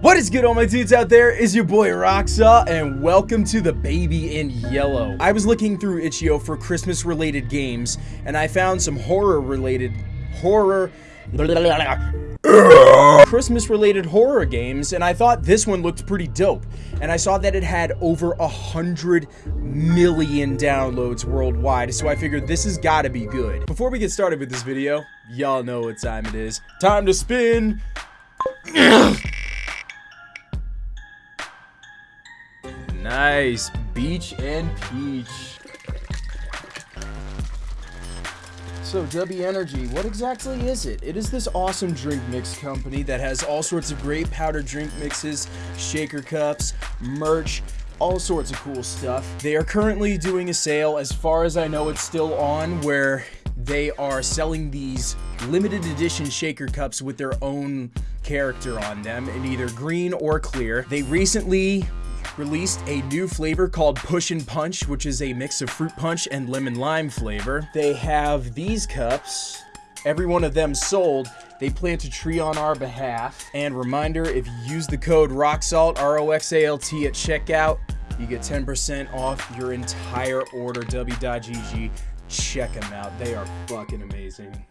What is good all my dudes out there? Is your boy Roxa and welcome to the Baby in Yellow. I was looking through Itch.io for Christmas related games and I found some horror related horror Christmas related horror games and I thought this one looked pretty dope and I saw that it had over a hundred million downloads worldwide so I figured this has got to be good. Before we get started with this video, y'all know what time it is. Time to spin Nice. Beach and peach. So, W Energy, what exactly is it? It is this awesome drink mix company that has all sorts of great powder drink mixes, shaker cups, merch, all sorts of cool stuff. They are currently doing a sale, as far as I know it's still on, where they are selling these limited edition shaker cups with their own character on them in either green or clear. They recently released a new flavor called Push and Punch, which is a mix of fruit punch and lemon lime flavor. They have these cups. Every one of them sold. They plant a tree on our behalf. And reminder, if you use the code ROXALT, R-O-X-A-L-T at checkout, you get 10% off your entire order, w.gg. Check them out. They are fucking amazing.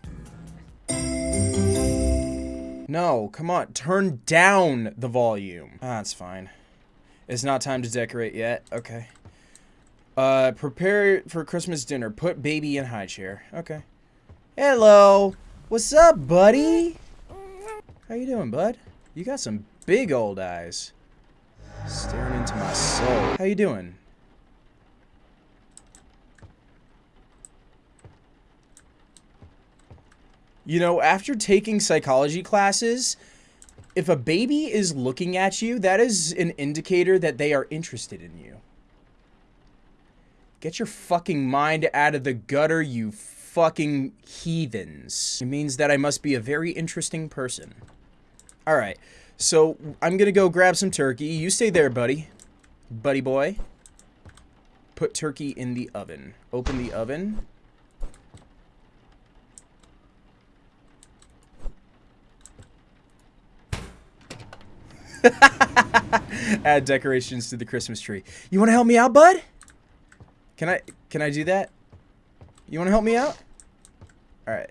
No, come on. Turn down the volume. Ah, that's fine. It's not time to decorate yet. Okay. Uh, prepare for Christmas dinner. Put baby in high chair. Okay. Hello. What's up, buddy? How you doing, bud? You got some big old eyes. Staring into my soul. How you doing? You know, after taking psychology classes, if a baby is looking at you, that is an indicator that they are interested in you. Get your fucking mind out of the gutter, you fucking heathens. It means that I must be a very interesting person. Alright, so I'm gonna go grab some turkey. You stay there, buddy. Buddy boy. Put turkey in the oven. Open the oven. Add decorations to the Christmas tree. You want to help me out, bud? Can I can I do that? You want to help me out? All right.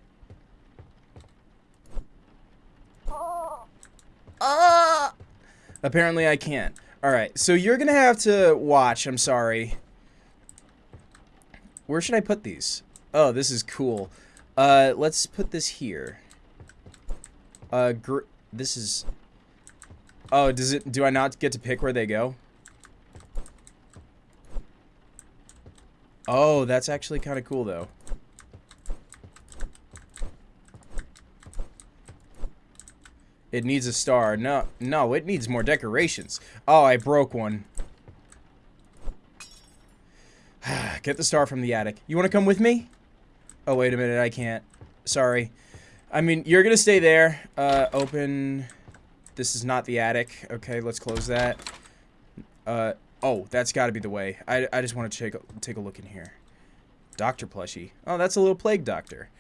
Uh, apparently I can't. All right. So you're to have to watch. I'm sorry. Where should I put these? Oh, this is cool. Uh, let's put this here. Uh, this is Oh, does it? Do I not get to pick where they go? Oh, that's actually kind of cool, though. It needs a star. No, no, it needs more decorations. Oh, I broke one. Get the star from the attic. You want to come with me? Oh, wait a minute. I can't. Sorry. I mean, you're going to stay there. Uh, open... This is not the attic. Okay, let's close that. Uh, oh, that's got to be the way. I, I just want to take a, take a look in here. Doctor plushie. Oh, that's a little plague doctor.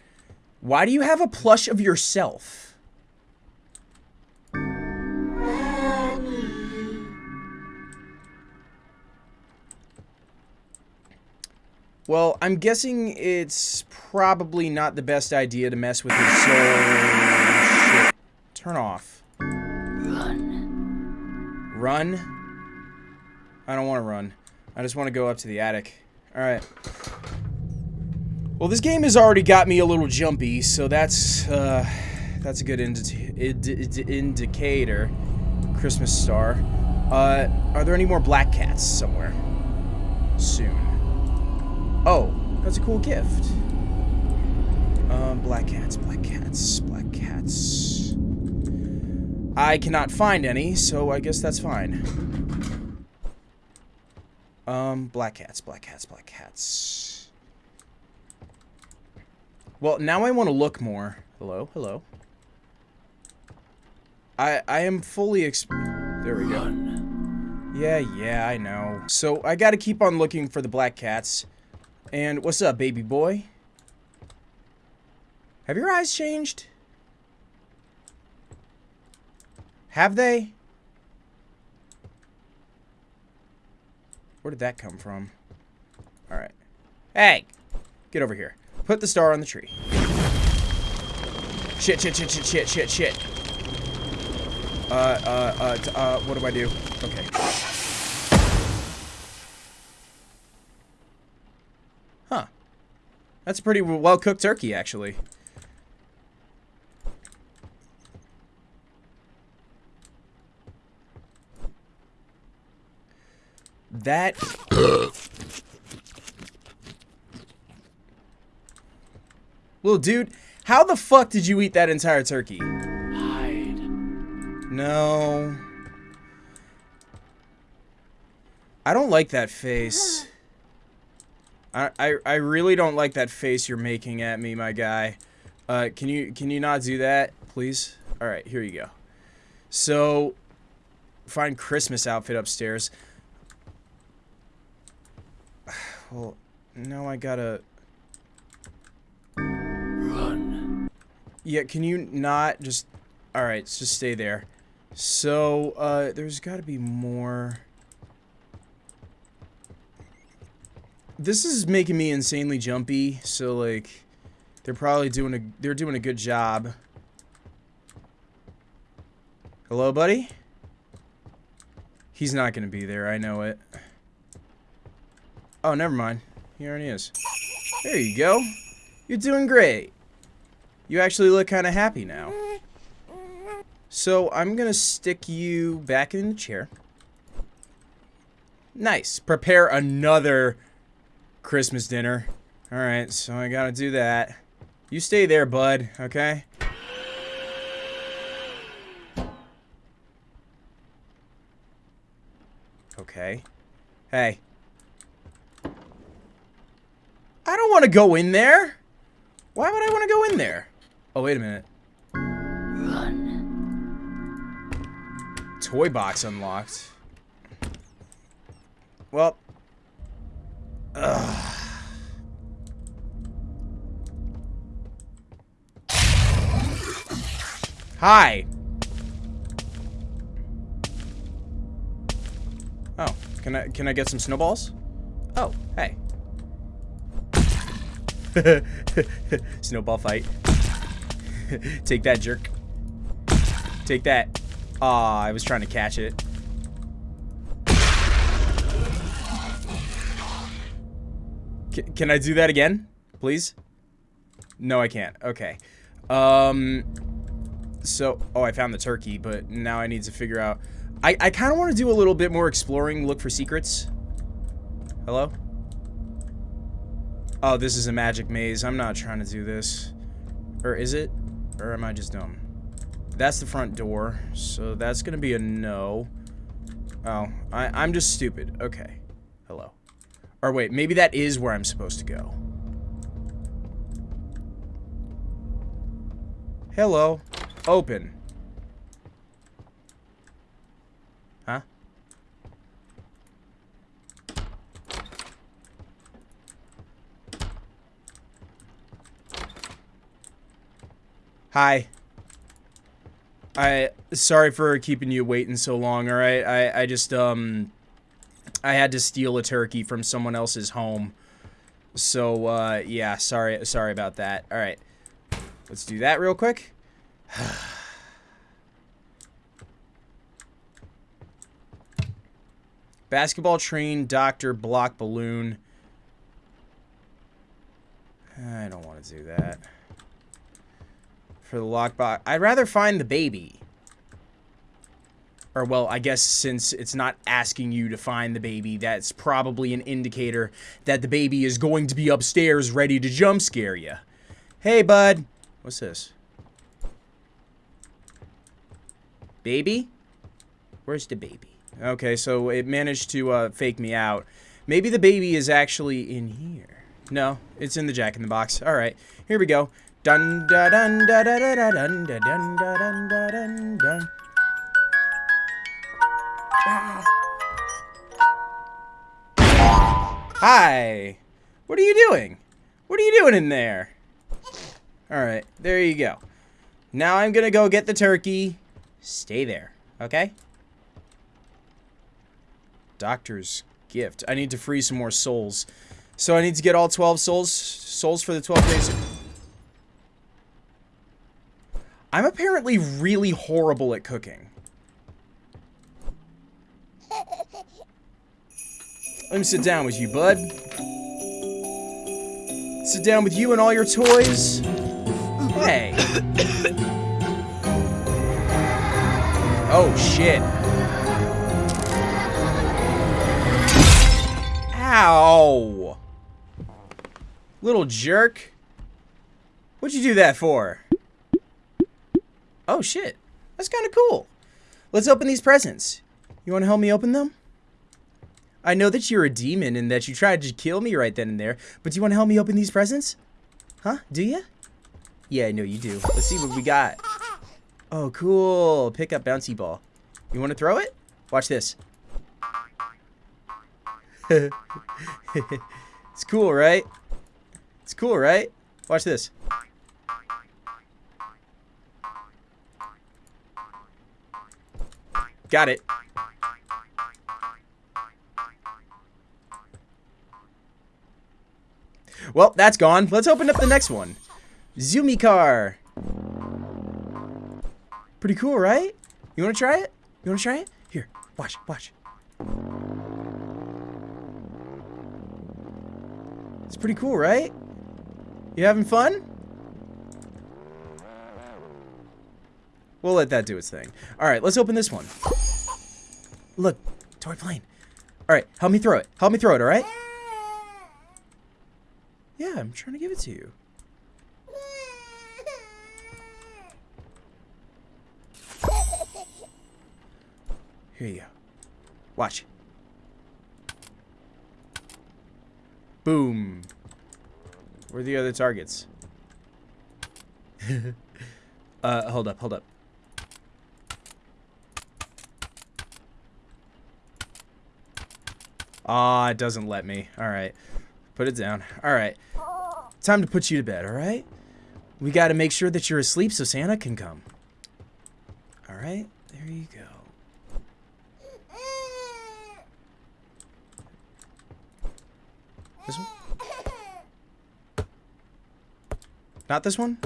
Why do you have a plush of yourself? Well, I'm guessing it's probably not the best idea to mess with his soul. Shit. Turn off. Run? I don't want to run. I just want to go up to the attic. Alright. Well, this game has already got me a little jumpy, so that's, uh, that's a good indi indi indicator. Christmas star. Uh, are there any more black cats somewhere? Soon. Oh, that's a cool gift. Um, black cats, black cats, black cats. I cannot find any, so I guess that's fine. Um, black cats, black cats, black cats. Well, now I want to look more. Hello, hello. I I am fully exp- There we go. Yeah, yeah, I know. So, I gotta keep on looking for the black cats. And what's up, baby boy? Have your eyes changed? Have they? Where did that come from? Alright. Hey! Get over here. Put the star on the tree. Shit, shit, shit, shit, shit, shit, shit. Uh, uh, uh, uh, what do I do? Okay. Huh. That's a pretty well-cooked turkey, actually. That... Little dude, how the fuck did you eat that entire turkey? Hide. No. I don't like that face. I, I, I really don't like that face you're making at me, my guy. Uh, can you can you not do that, please? All right, here you go. So, find Christmas outfit upstairs. Well, now I gotta. Run. Yeah, can you not just... Alright, just stay there. So, uh, there's gotta be more... This is making me insanely jumpy, so, like... They're probably doing a... They're doing a good job. Hello, buddy? He's not gonna be there, I know it. Oh, never mind. He already is. There you go. You're doing great. You actually look kind of happy now. So I'm going to stick you back in the chair. Nice. Prepare another Christmas dinner. Alright, so I got to do that. You stay there, bud, okay? Okay. Hey. I don't want to go in there. Why would I want to go in there? Oh, wait a minute. Run. Toy box unlocked. Well. Ugh. Hi. Oh, can I can I get some snowballs? Oh, hey. Snowball fight. Take that, jerk. Take that. Aw, I was trying to catch it. C can I do that again? Please? No, I can't. Okay. Um, so, oh, I found the turkey, but now I need to figure out... I, I kind of want to do a little bit more exploring, look for secrets. Hello? Oh, this is a magic maze. I'm not trying to do this. Or is it? Or am I just dumb? That's the front door, so that's gonna be a no. Oh, I, I'm just stupid. Okay. Hello. Or wait, maybe that is where I'm supposed to go. Hello. Open. Huh? Hi. I sorry for keeping you waiting so long, all right? I I just um I had to steal a turkey from someone else's home. So uh yeah, sorry sorry about that. All right. Let's do that real quick. Basketball train, doctor, block balloon. I don't want to do that. For the lockbox. I'd rather find the baby. Or, well, I guess since it's not asking you to find the baby, that's probably an indicator that the baby is going to be upstairs ready to jump scare you. Hey, bud. What's this? Baby? Where's the baby? Okay, so it managed to uh, fake me out. Maybe the baby is actually in here. No, it's in the jack in the box. All right, here we go. Dun da dun da da da da dun da dun da dun da dun dun. Ah. Hi. What are you doing? What are you doing in there? Alright, there you go. Now I'm gonna go get the turkey. Stay there, okay? Doctor's gift. I need to free some more souls. So I need to get all 12 souls souls for the 12 days. I'm apparently really horrible at cooking. Let me sit down with you, bud. Sit down with you and all your toys. Hey. Oh, shit. Ow. Little jerk. What'd you do that for? Oh, shit. That's kind of cool. Let's open these presents. You want to help me open them? I know that you're a demon and that you tried to kill me right then and there, but do you want to help me open these presents? Huh? Do you? Yeah, I know you do. Let's see what we got. Oh, cool. Pick up bouncy ball. You want to throw it? Watch this. it's cool, right? It's cool, right? Watch this. Got it. Well, that's gone. Let's open up the next one. Zoomy car. Pretty cool, right? You want to try it? You want to try it? Here, watch, watch. It's pretty cool, right? You having fun? We'll let that do its thing. Alright, let's open this one. Look, toy plane. Alright, help me throw it. Help me throw it, alright? Yeah, I'm trying to give it to you. Here you go. Watch. Boom. Where are the other targets? uh, hold up, hold up. Ah, it doesn't let me. Alright. Put it down. Alright. Time to put you to bed, alright? We gotta make sure that you're asleep so Santa can come. Alright, there you go. This one? Not this one?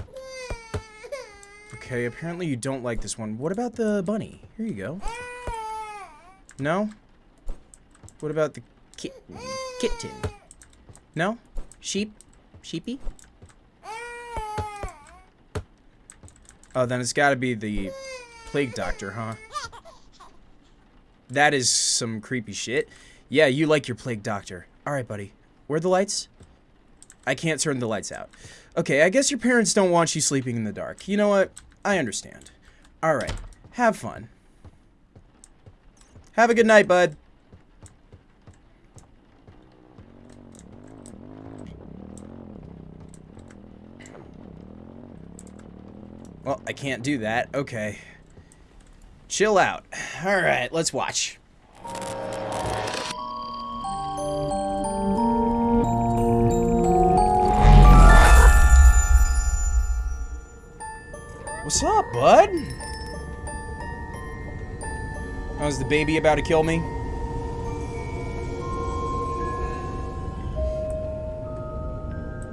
Okay, apparently you don't like this one. What about the bunny? Here you go. No? What about the kitten? No? Sheep? Sheepy? Oh, then it's gotta be the plague doctor, huh? That is some creepy shit. Yeah, you like your plague doctor. Alright, buddy. Where are the lights? I can't turn the lights out. Okay, I guess your parents don't want you sleeping in the dark. You know what? I understand. Alright, have fun. Have a good night, bud. I can't do that. Okay. Chill out. Alright, let's watch. What's up, bud? How's the baby about to kill me?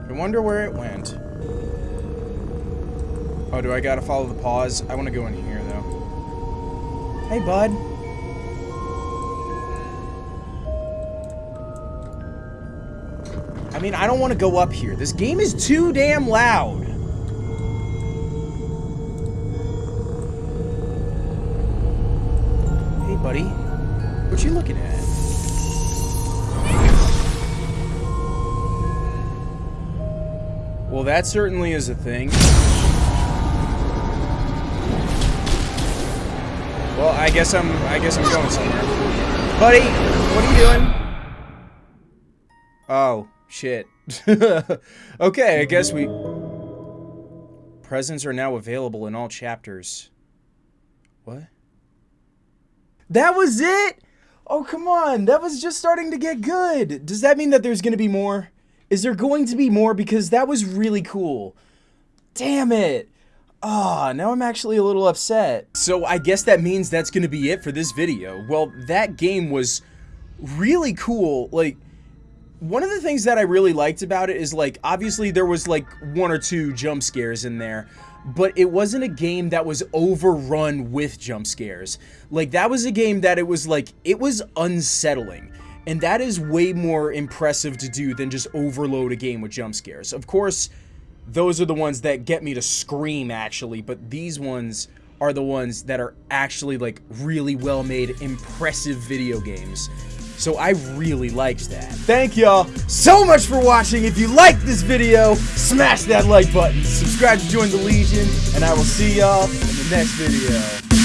I wonder where it went. Oh, do I gotta follow the paws? I want to go in here, though. Hey, bud. I mean, I don't want to go up here. This game is too damn loud. Hey, buddy. What you looking at? Well, that certainly is a thing. Well, I guess I'm I guess I'm going somewhere. Buddy, what are you doing? Oh, shit. okay, I guess we Presents are now available in all chapters. What? That was it? Oh, come on. That was just starting to get good. Does that mean that there's going to be more? Is there going to be more? Because that was really cool. Damn it. Ah, oh, now I'm actually a little upset. So I guess that means that's gonna be it for this video. Well, that game was really cool. Like one of the things that I really liked about it is like obviously there was like one or two jump scares in there, but it wasn't a game that was overrun with jump scares. Like that was a game that it was like it was unsettling. And that is way more impressive to do than just overload a game with jump scares. Of course, those are the ones that get me to scream actually, but these ones are the ones that are actually like really well made, impressive video games. So I really liked that. Thank y'all so much for watching. If you liked this video, smash that like button, subscribe to join the Legion, and I will see y'all in the next video.